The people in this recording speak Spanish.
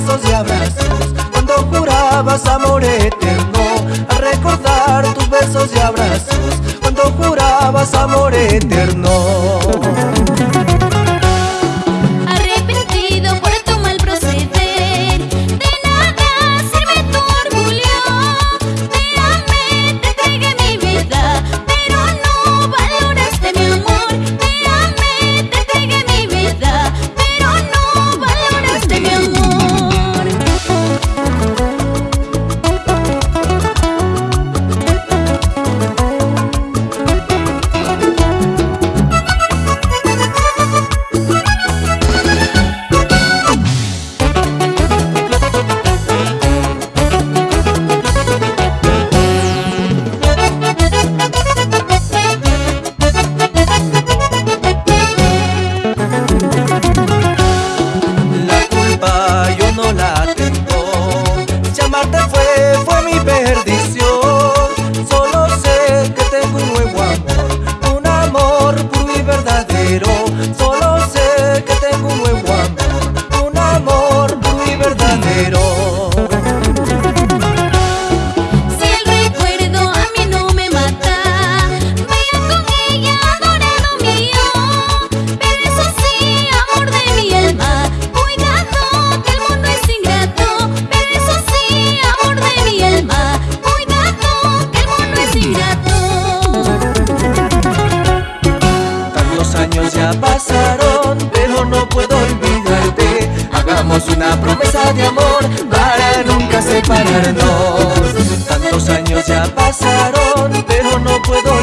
besos y abrazos. Cuando jurabas amor eterno A recordar tus besos y abrazos. Cuando jurabas amor eterno. Pasaron, pero no puedo olvidarte. Hagamos una promesa de amor para nunca separarnos. Tantos años ya pasaron, pero no puedo